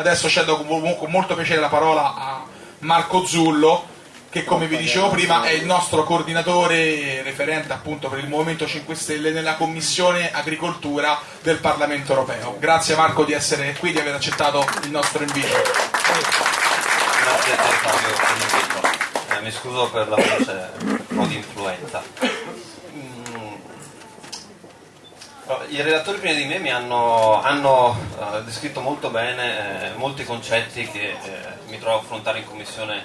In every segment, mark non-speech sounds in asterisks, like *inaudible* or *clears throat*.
Adesso cedo con molto piacere la parola a Marco Zullo, che come vi dicevo prima è il nostro coordinatore referente appunto per il Movimento 5 Stelle nella Commissione Agricoltura del Parlamento Europeo. Grazie Marco di essere qui, di aver accettato il nostro invito. Grazie a te Fabio eh, mi scuso per la voce un po' di influenza. I relatori prima di me mi hanno, hanno uh, descritto molto bene eh, molti concetti che eh, mi trovo a affrontare in Commissione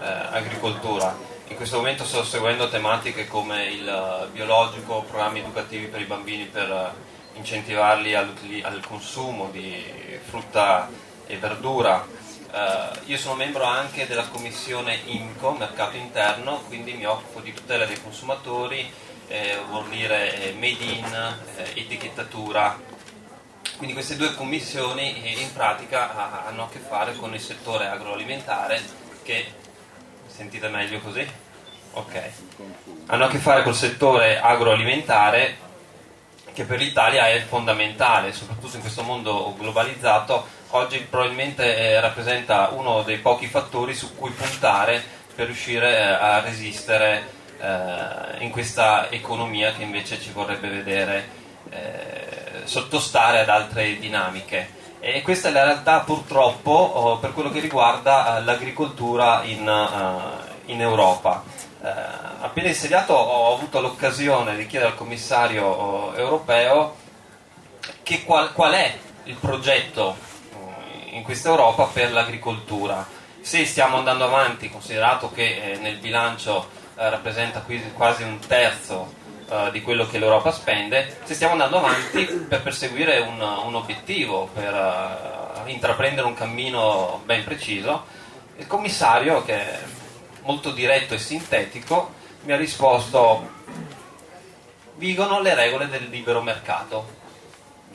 eh, agricoltura. In questo momento sto seguendo tematiche come il biologico, programmi educativi per i bambini per eh, incentivarli al consumo di frutta e verdura. Io sono membro anche della commissione INCO, mercato interno, quindi mi occupo di tutela dei consumatori, eh, vuol dire eh, made in, eh, etichettatura. Quindi queste due commissioni in pratica hanno a che fare con il settore agroalimentare che Sentite meglio così? Ok. Hanno a che fare col settore agroalimentare che per l'Italia è fondamentale, soprattutto in questo mondo globalizzato, oggi probabilmente eh, rappresenta uno dei pochi fattori su cui puntare per riuscire eh, a resistere eh, in questa economia che invece ci vorrebbe vedere eh, sottostare ad altre dinamiche. E questa è la realtà purtroppo oh, per quello che riguarda l'agricoltura in, in Europa. Appena insediato ho avuto l'occasione di chiedere al commissario europeo qual, qual, è il progetto in questa Europa per l'agricoltura. Se stiamo andando avanti, considerato che eh, nel bilancio eh, rappresenta quasi un terzo uh, di quello che l'Europa spende, se stiamo andando avanti per perseguire un, un obiettivo, per uh, intraprendere un cammino ben preciso. Il commissario, che è molto diretto e sintetico, mi ha risposto vigono le regole del libero mercato.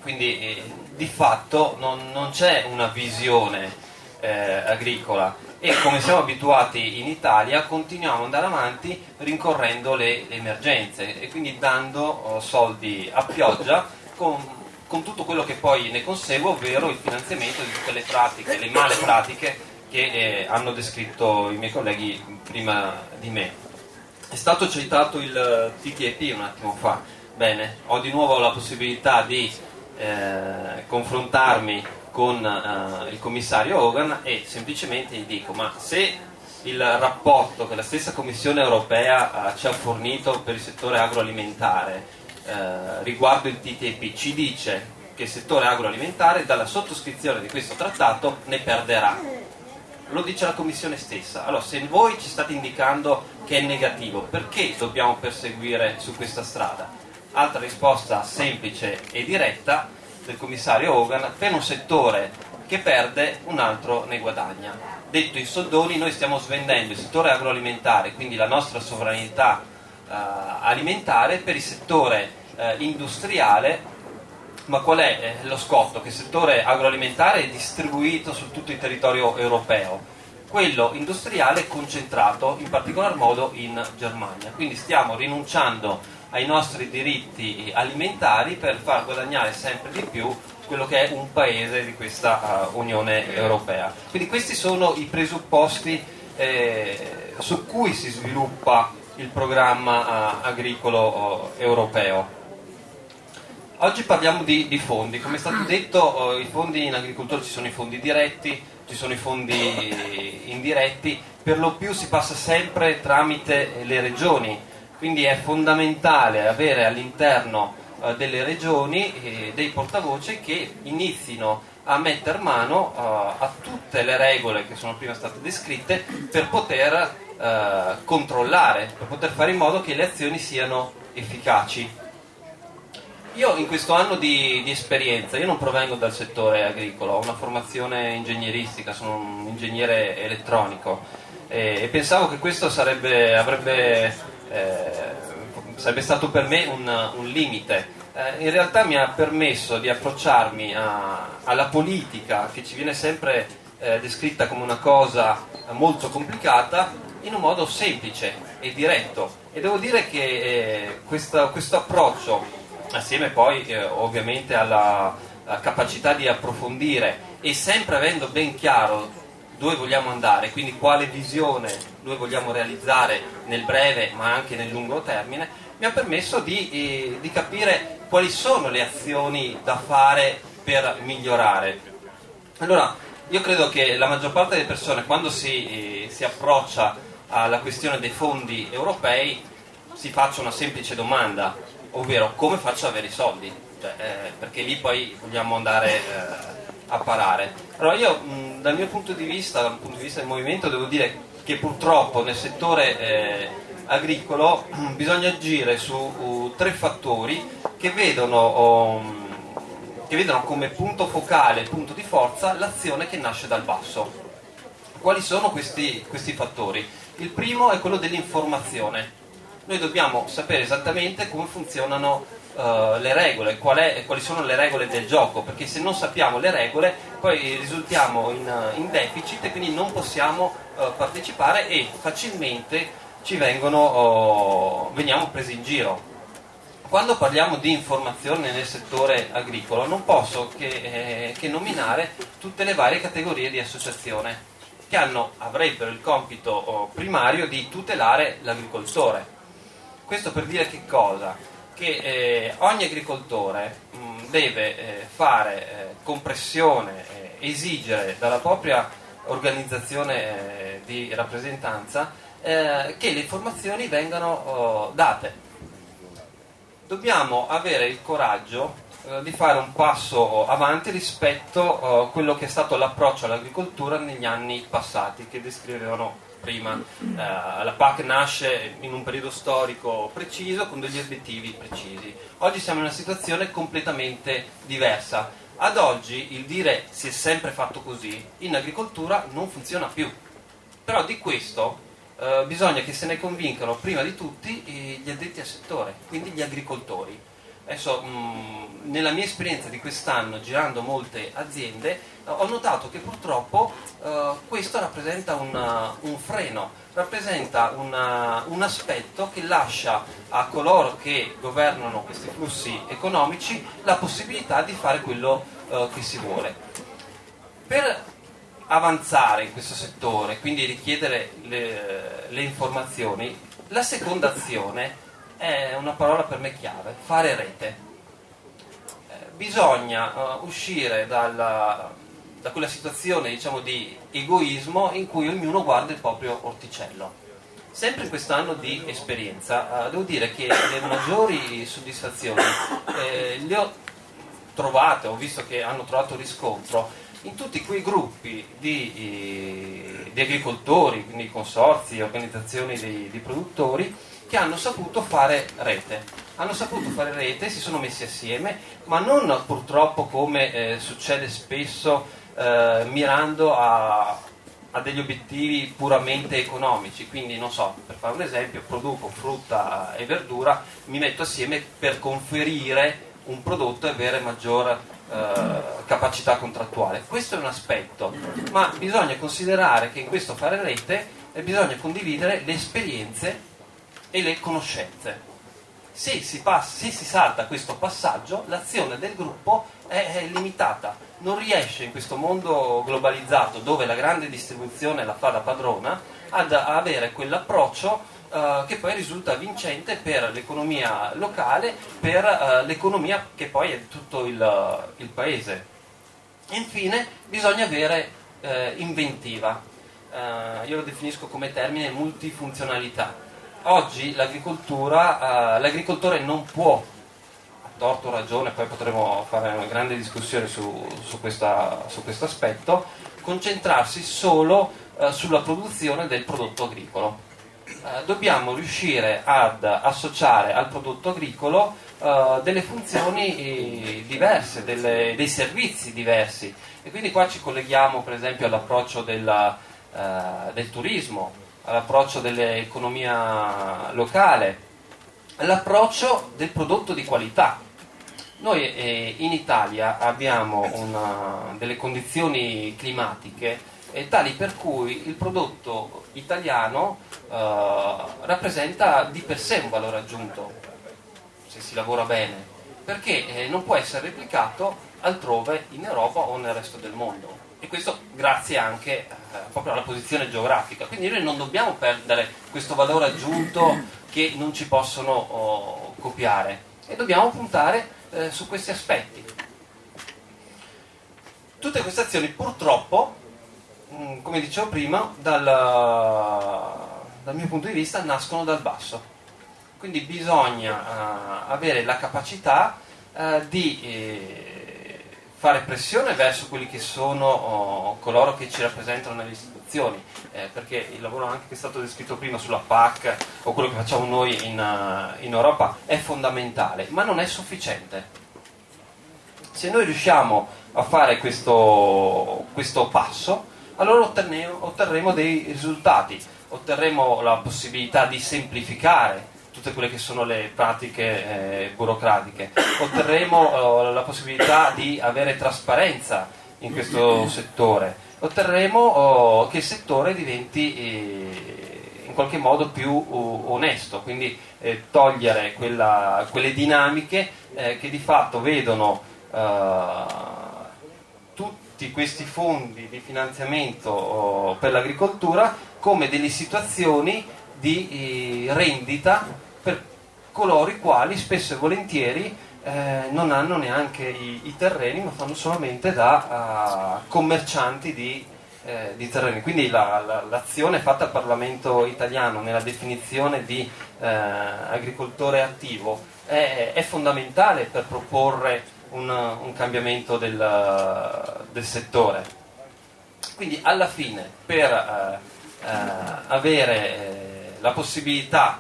Quindi eh, di fatto non, non c'è una visione eh, agricola e come siamo abituati in Italia continuiamo ad andare avanti rincorrendo le emergenze e quindi dando oh, soldi a pioggia con, con, tutto quello che poi ne consegue, ovvero il finanziamento di tutte le pratiche, le male pratiche che eh, hanno descritto i miei colleghi prima di me. È stato citato il TTIP un attimo fa, bene, ho di nuovo la possibilità di eh, confrontarmi con uh, il commissario Hogan e semplicemente gli dico ma se il rapporto che la stessa Commissione europea uh, ci ha fornito per il settore agroalimentare uh, riguardo il TTIP ci dice che il settore agroalimentare dalla sottoscrizione di questo trattato ne perderà lo dice la Commissione stessa allora se voi ci state indicando che è negativo perché dobbiamo perseguire su questa strada? altra risposta semplice e diretta del commissario Hogan, per un settore che perde un altro ne guadagna. Detto in soldoni, noi stiamo svendendo il settore agroalimentare, quindi la nostra sovranità eh, alimentare, per il settore eh, industriale, ma qual è eh, lo scotto? Che il settore agroalimentare è distribuito su tutto il territorio europeo, quello industriale è concentrato in particolar modo in Germania, quindi stiamo rinunciando ai nostri diritti alimentari per far guadagnare sempre di più quello che è un paese di questa uh, Unione Europea. Quindi questi sono i presupposti eh, su cui si sviluppa il programma uh, agricolo uh, europeo. Oggi parliamo di, di, fondi, come è stato detto i fondi in agricoltura ci sono i fondi diretti, ci sono i fondi indiretti, per lo più si passa sempre tramite le regioni, quindi è fondamentale avere all'interno eh, delle regioni eh, dei portavoce che inizino a mettere mano eh, a tutte le regole che sono prima state descritte per poter eh, controllare, per poter fare in modo che le azioni siano efficaci. Io in questo anno di, di, esperienza, io non provengo dal settore agricolo, ho una formazione ingegneristica, sono un ingegnere elettronico e, e pensavo che questo sarebbe, avrebbe eh, sarebbe stato per me un, un limite. Eh, in realtà mi ha permesso di approcciarmi a, alla politica che ci viene sempre eh, descritta come una cosa molto complicata in un modo semplice e diretto. E devo dire che eh, questo, questo, approccio, assieme poi eh, ovviamente alla, alla capacità di approfondire e sempre avendo ben chiaro dove vogliamo andare, quindi quale visione noi vogliamo realizzare nel breve ma anche nel lungo termine, mi ha permesso di, eh, di capire quali sono le azioni da fare per migliorare. Allora, io credo che la maggior parte delle persone quando si, eh, si approccia alla questione dei fondi europei si faccia una semplice domanda, ovvero come faccio ad avere i soldi? Cioè, eh, perché lì poi vogliamo andare eh, a parare. Allora io dal mio punto di vista, dal punto di vista del movimento, devo dire che purtroppo nel settore eh, agricolo *clears throat* bisogna agire su uh, tre fattori che vedono, um, che vedono come punto focale, punto di forza l'azione che nasce dal basso. Quali sono questi, questi fattori? Il primo è quello dell'informazione. Noi dobbiamo sapere esattamente come funzionano uh, le regole, qual è, quali sono le regole del gioco, perché se non sappiamo le regole poi risultiamo in, in deficit e quindi non possiamo uh, partecipare e facilmente ci vengono, uh, veniamo presi in giro. Quando parliamo di informazione nel settore agricolo non posso che, eh, che nominare tutte le varie categorie di associazione che hanno, avrebbero il compito oh, primario di tutelare l'agricoltore. Questo per dire che cosa? Che eh, ogni agricoltore mh, deve eh, fare eh, compressione, eh, esigere dalla propria organizzazione eh, di rappresentanza che le informazioni vengano oh, date. Dobbiamo avere il coraggio di fare un passo avanti rispetto a uh, quello che è stato l'approccio all'agricoltura negli anni passati che descrivevano prima. Uh, la PAC nasce in un periodo storico preciso con degli obiettivi precisi. Oggi siamo in una situazione completamente diversa. Ad oggi il dire si è sempre fatto così in agricoltura non funziona più. Però di questo uh, bisogna che se ne convincano prima di tutti gli addetti al settore, quindi gli agricoltori Adesso, mh, nella mia esperienza di quest'anno, girando molte aziende, ho notato che purtroppo eh, questo rappresenta una, un freno, rappresenta una, un aspetto che lascia a coloro che governano questi flussi economici la possibilità di fare quello eh, che si vuole. Per avanzare in questo settore, quindi richiedere le, le informazioni, la seconda azione è una parola per me chiave, fare rete. Eh, bisogna uh, uscire dalla, da quella situazione diciamo, di egoismo in cui ognuno guarda il proprio orticello. Sempre in quest'anno di esperienza uh, devo dire che le maggiori soddisfazioni eh, le ho trovate, ho visto che hanno trovato riscontro in tutti quei gruppi di, di agricoltori, quindi consorzi, organizzazioni di, di produttori che hanno saputo fare rete. Hanno saputo fare rete, si sono messi assieme, ma non purtroppo come eh, succede spesso eh, mirando a, a, degli obiettivi puramente economici. Quindi, non so, per fare un esempio, produco frutta e verdura, mi metto assieme per conferire un prodotto e avere maggior eh, capacità contrattuale. Questo è un aspetto, ma bisogna considerare che in questo fare rete eh, bisogna condividere le esperienze e le conoscenze. Se si, passa, se si salta questo passaggio, l'azione del gruppo è, è limitata, non riesce in questo mondo globalizzato dove la grande distribuzione la fa da padrona ad avere quell'approccio Uh, che poi risulta vincente per l'economia locale, per uh, l'economia che poi è tutto il, uh, il paese. Infine bisogna avere inventiva, io lo definisco come termine multifunzionalità oggi uh, l'agricoltore non può, a torto ragione, poi potremo fare una grande discussione su, su, questo aspetto, concentrarsi solo uh, sulla produzione del prodotto agricolo. Uh, dobbiamo riuscire ad associare al prodotto agricolo delle funzioni diverse, delle, dei servizi diversi e quindi qua ci colleghiamo per esempio all'approccio della, del turismo, all'approccio dell'economia locale, all'approccio del prodotto di qualità. Noi eh, in Italia abbiamo una, delle condizioni climatiche eh, tali per cui il prodotto italiano eh, rappresenta di per sé un valore aggiunto, se si lavora bene, perché eh, non può essere replicato altrove in Europa o nel resto del mondo. E questo grazie anche eh, proprio alla posizione geografica. Quindi noi non dobbiamo perdere questo valore aggiunto che non ci possono oh, copiare e dobbiamo puntare eh, su questi aspetti. Tutte queste azioni purtroppo, mm, come dicevo prima, dal, dal mio punto di vista nascono dal basso quindi bisogna uh, avere la capacità uh, di eh, fare pressione verso quelli che sono oh, coloro che ci rappresentano nelle istituzioni, eh, perché il lavoro anche che è stato descritto prima sulla PAC o quello che facciamo noi in, uh, in Europa è fondamentale, ma non è sufficiente. Se noi riusciamo a fare questo, questo passo, allora otterremo, otterremo dei risultati, otterremo la possibilità di semplificare tutte quelle che sono le pratiche eh, burocratiche. Otterremo eh, la possibilità di avere trasparenza in questo settore, otterremo oh, che il settore diventi eh, in qualche modo più uh, onesto, quindi eh, togliere quella, quelle dinamiche eh, che di fatto vedono eh, tutti questi fondi di finanziamento oh, per l'agricoltura come delle situazioni di rendita per coloro i quali spesso e volentieri eh, non hanno neanche i, i, terreni ma fanno solamente da uh, commercianti di, eh, di, terreni. Quindi la, la, l'azione fatta al Parlamento italiano nella definizione di eh, agricoltore attivo è, è, fondamentale per proporre un, un cambiamento del, del, settore. Quindi alla fine per eh, eh, avere la possibilità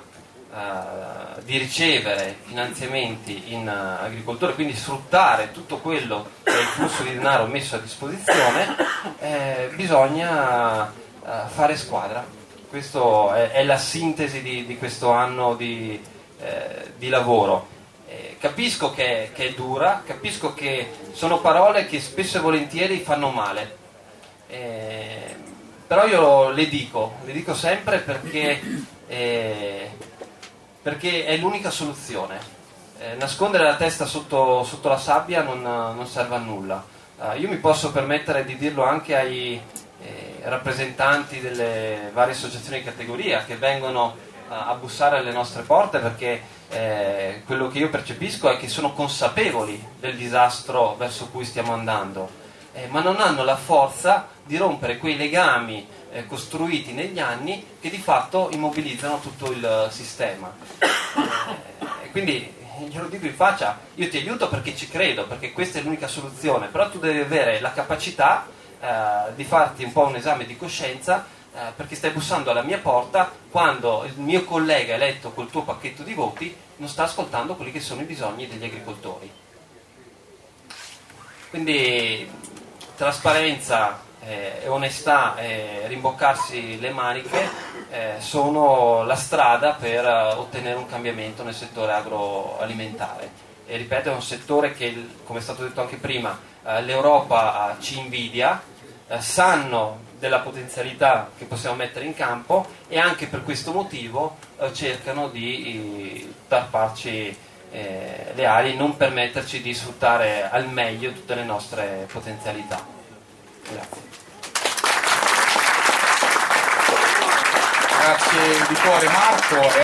eh, di ricevere finanziamenti in uh, agricoltura, quindi sfruttare tutto quello che è il flusso di denaro messo a disposizione, eh, bisogna uh, fare squadra. Questa è, è, la sintesi di, di questo anno di, eh, di lavoro. capisco che, che, è dura, capisco che sono parole che spesso e volentieri fanno male. però io le dico, le dico sempre perché eh, perché è l'unica soluzione. Eh, nascondere la testa sotto, sotto la sabbia non, non, serve a nulla. Uh, io mi posso permettere di dirlo anche ai eh, rappresentanti delle varie associazioni di categoria che vengono uh, a bussare alle nostre porte perché eh, quello che io percepisco è che sono consapevoli del disastro verso cui stiamo andando, eh, ma non hanno la forza di rompere quei legami eh, costruiti negli anni che di fatto immobilizzano tutto il sistema. Eh, quindi glielo dico in faccia, io ti aiuto perché ci credo, perché questa è l'unica soluzione, però tu devi avere la capacità eh, di farti un po' un esame di coscienza eh, perché stai bussando alla mia porta quando il mio collega eletto col tuo pacchetto di voti non sta ascoltando quelli che sono i bisogni degli agricoltori. Quindi trasparenza eh, onestà e rimboccarsi le maniche eh, sono la strada per uh, ottenere un cambiamento nel settore agroalimentare. E ripeto, è un settore che, come è stato detto anche prima, l'Europa ci invidia, sanno della potenzialità che possiamo mettere in campo e anche per questo motivo cercano di tarparci eh, le ali e non permetterci di sfruttare al meglio tutte le nostre potenzialità. Grazie. Grazie di cuore Marco.